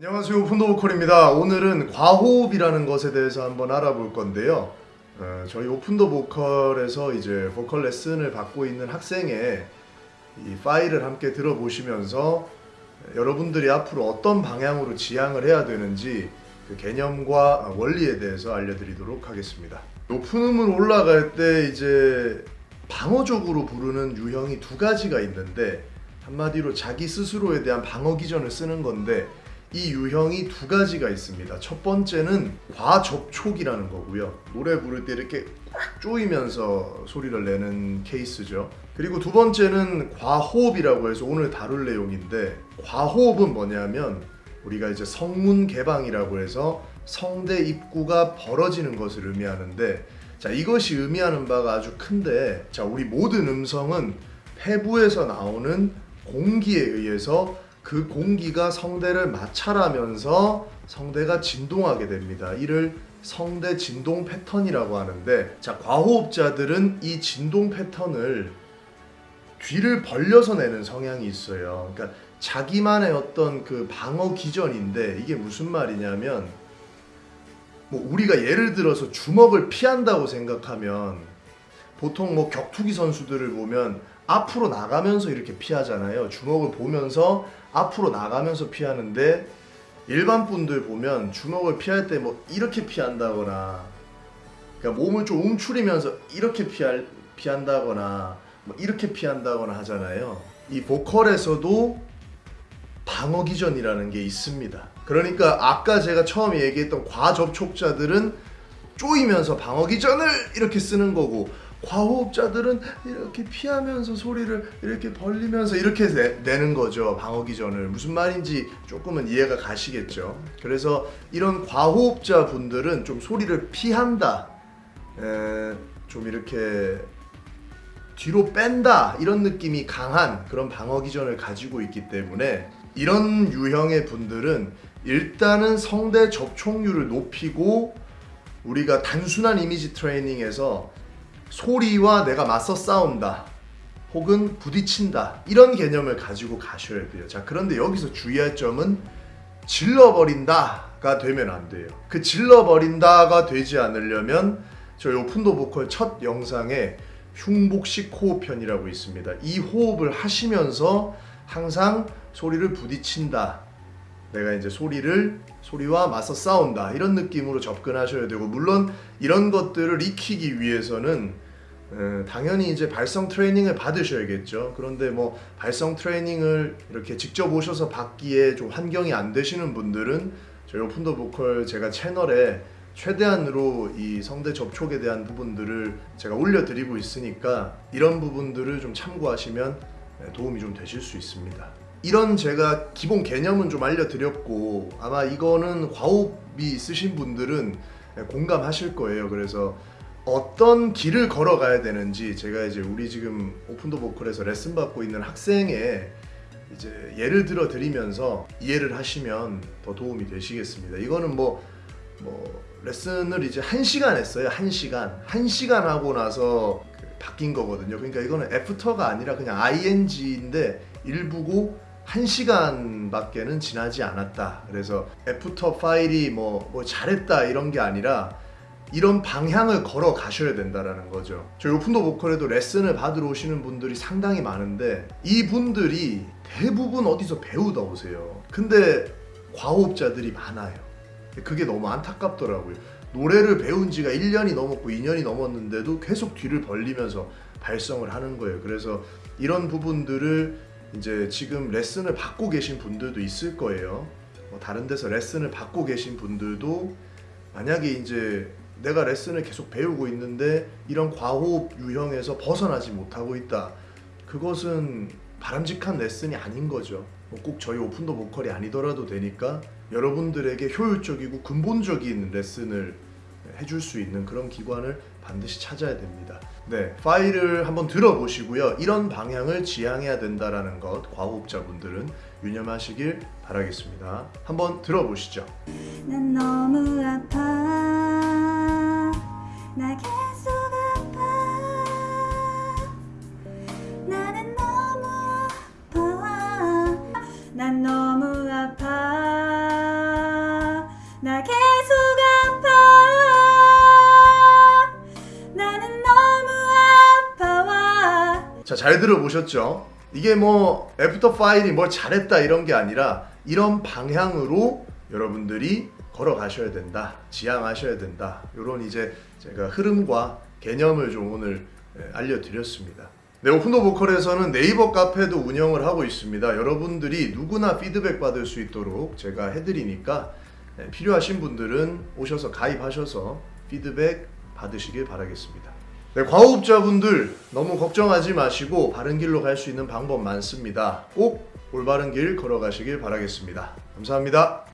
안녕하세요. 오픈더 보컬입니다. 오늘은 과호흡이라는 것에 대해서 한번 알아볼 건데요. 어, 저희 오픈더 보컬에서 이제 보컬 레슨을 받고 있는 학생의 이 파일을 함께 들어보시면서 여러분들이 앞으로 어떤 방향으로 지향을 해야 되는지 그 개념과 원리에 대해서 알려드리도록 하겠습니다. 높은 음을 올라갈 때 이제 방어적으로 부르는 유형이 두 가지가 있는데 한마디로 자기 스스로에 대한 방어 기전을 쓰는 건데 이 유형이 두 가지가 있습니다. 첫 번째는 과접촉이라는 거고요. 노래 부를 때 이렇게 꽉 조이면서 소리를 내는 케이스죠. 그리고 두 번째는 과호흡이라고 해서 오늘 다룰 내용인데 과호흡은 뭐냐면 우리가 이제 성문 개방이라고 해서 성대 입구가 벌어지는 것을 의미하는데 자 이것이 의미하는 바가 아주 큰데 자 우리 모든 음성은 폐부에서 나오는 공기에 의해서 그 공기가 성대를 마찰하면서 성대가 진동하게 됩니다. 이를 성대 진동 패턴이라고 하는데 자 과호흡자들은 이 진동 패턴을 뒤를 벌려서 내는 성향이 있어요. 그러니까 자기만의 어떤 그 방어 기전인데 이게 무슨 말이냐면 뭐 우리가 예를 들어서 주먹을 피한다고 생각하면 보통 뭐 격투기 선수들을 보면 앞으로 나가면서 이렇게 피하잖아요. 주먹을 보면서 앞으로 나가면서 피하는데 일반 분들 보면 주먹을 피할 때 뭐 이렇게 피한다거나 그러니까 몸을 좀 움츠리면서 이렇게 피할 피한다거나 뭐 이렇게 피한다거나 하잖아요. 이 보컬에서도 방어 기전이라는 게 있습니다. 그러니까 아까 제가 처음에 얘기했던 과접촉자들은 쪼이면서 방어 기전을 이렇게 쓰는 거고 과호흡자들은 이렇게 피하면서 소리를 이렇게 벌리면서 이렇게 내, 는 거죠. 방어 기전을. 무슨 말인지 조금은 이해가 가시겠죠. 그래서 이런 과호흡자 분들은 좀 소리를 피한다. 에, 좀 이렇게 뒤로 뺀다. 이런 느낌이 강한 그런 방어 기전을 가지고 있기 때문에 이런 유형의 분들은 일단은 성대 접촉률을 높이고 우리가 단순한 이미지 트레이닝에서 소리와 내가 맞서 싸운다 혹은 부딪힌다 이런 개념을 가지고 가셔야 돼요. 자 그런데 여기서 주의할 점은 질러버린다가 되면 안 돼요. 그 질러버린다가 되지 않으려면 저희 오픈도 보컬 첫 영상에 흉복식 호흡편이라고 있습니다. 이 호흡을 하시면서 항상 소리를 부딪힌다 내가 이제 소리를 소리와 맞서 싸운다. 이런 느낌으로 접근하셔야 되고 물론 이런 것들을 익히기 위해서는 에, 당연히 이제 발성 트레이닝을 받으셔야겠죠. 그런데 뭐 발성 트레이닝을 이렇게 직접 오셔서 받기에 좀 환경이 안 되시는 분들은 저희 오픈더 보컬 제가 채널에 최대한으로 이 성대 접촉에 대한 부분들을 제가 올려드리고 있으니까 이런 부분들을 좀 참고하시면 도움이 좀 되실 수 있습니다 이런 제가 기본 개념은 좀 알려드렸고 아마 이거는 과호흡이 있으신 분들은 공감하실 거예요. 그래서 어떤 길을 걸어가야 되는지 제가 이제 우리 지금 오픈더 보컬에서 레슨 받고 있는 학생의 이제 예를 들어 드리면서 이해를 하시면 더 도움이 되시겠습니다. 이거는 뭐, 뭐 레슨을 이제 한시간 했어요. 한시간한시간 하고 나서 그 바뀐 거거든요. 그러니까 이거는 after가 아니라 그냥 ing인데 일부고 1시간밖에는 지나지 않았다. 그래서 after 파일이 뭐, 뭐 잘했다 이런 게 아니라 이런 방향을 걸어 가셔야 된다는 거죠. 저희 오픈더 보컬에도 레슨을 받으러 오시는 분들이 상당히 많은데 이분들이 대부분 어디서 배우다 오세요. 근데 과호흡자들이 많아요. 그게 너무 안타깝더라고요. 노래를 배운 지가 1년이 넘었고 2년이 넘었는데도 계속 뒤를 벌리면서 발성을 하는 거예요. 그래서 이런 부분들을 이제 지금 레슨을 받고 계신 분들도 있을 거예요. 뭐 다른 데서 레슨을 받고 계신 분들도 만약에 이제 내가 레슨을 계속 배우고 있는데 이런 과호흡 유형에서 벗어나지 못하고 있다. 그것은 바람직한 레슨이 아닌 거죠. 뭐 꼭 저희 오픈더 보컬이 아니더라도 되니까 여러분들에게 효율적이고 근본적인 레슨을 해줄 수 있는 그런 기관을 반드시 찾아야 됩니다. 네, 파일을 한번 들어보시고요. 이런 방향을 지향해야 된다는 것 과호흡자분들은 유념하시길 바라겠습니다. 한번 들어보시죠 잘 들어보셨죠? 이게 뭐 after 파일이 뭘 잘했다 이런 게 아니라 이런 방향으로 여러분들이 걸어가셔야 된다. 지향하셔야 된다. 이런 이제 제가 흐름과 개념을 좀 오늘 예, 알려드렸습니다. 네, 오픈더 보컬에서는 네이버 카페도 운영을 하고 있습니다. 여러분들이 누구나 피드백 받을 수 있도록 제가 해드리니까 예, 필요하신 분들은 오셔서 가입하셔서 피드백 받으시길 바라겠습니다. 네, 과호흡자분들 너무 걱정하지 마시고 바른 길로 갈 수 있는 방법 많습니다. 꼭 올바른 길 걸어가시길 바라겠습니다. 감사합니다.